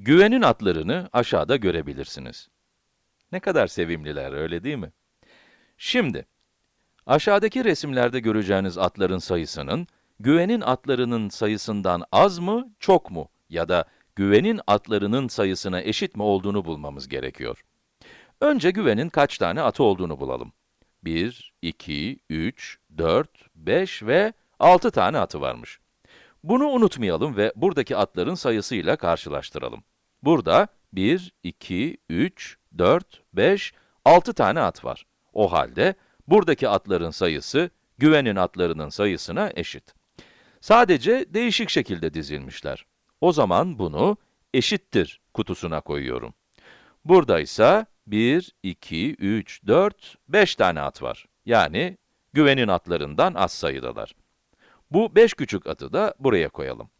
Güvenin atlarını aşağıda görebilirsiniz. Ne kadar sevimliler, öyle değil mi? Şimdi, aşağıdaki resimlerde göreceğiniz atların sayısının, güvenin atlarının sayısından az mı, çok mu ya da güvenin atlarının sayısına eşit mi olduğunu bulmamız gerekiyor. Önce güvenin kaç tane atı olduğunu bulalım. 1, 2, 3, 4, 5 ve 6 tane atı varmış. Bunu unutmayalım ve buradaki atların sayısıyla karşılaştıralım. Burada 1, 2, 3, 4, 5, 6 tane at var. O halde buradaki atların sayısı güvenin atlarının sayısına eşit. Sadece değişik şekilde dizilmişler. O zaman bunu eşittir kutusuna koyuyorum. Burada ise 1, 2, 3, 4, 5 tane at var. Yani güvenin atlarından az sayıdalar. Bu 5 küçük atı da buraya koyalım.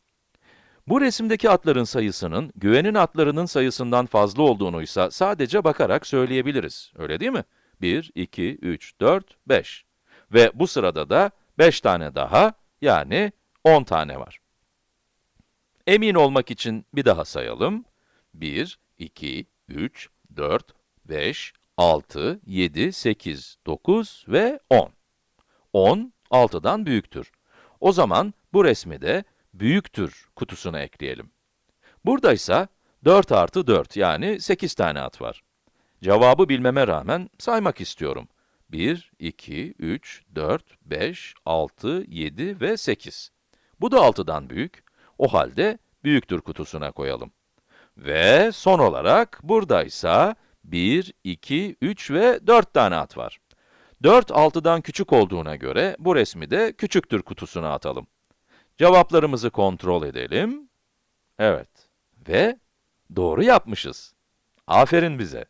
Bu resimdeki atların sayısının, güvenin atlarının sayısından fazla olduğunu ise sadece bakarak söyleyebiliriz. Öyle değil mi? 1, 2, 3, 4, 5. Ve bu sırada da 5 tane daha, yani 10 tane var. Emin olmak için bir daha sayalım. 1, 2, 3, 4, 5, 6, 7, 8, 9 ve 10. 10, 6'dan büyüktür. O zaman bu resmi de büyüktür kutusuna ekleyelim. Burada ise 4 artı 4 yani 8 tane at var. Cevabı bilmeme rağmen saymak istiyorum. 1, 2, 3, 4, 5, 6, 7 ve 8. Bu da 6'dan büyük. O halde büyüktür kutusuna koyalım. Ve son olarak burada ise 1, 2, 3 ve 4 tane at var. 4, 6'dan küçük olduğuna göre bu resmi de küçüktür kutusuna atalım. Cevaplarımızı kontrol edelim. Evet. Ve doğru yapmışız. Aferin bize.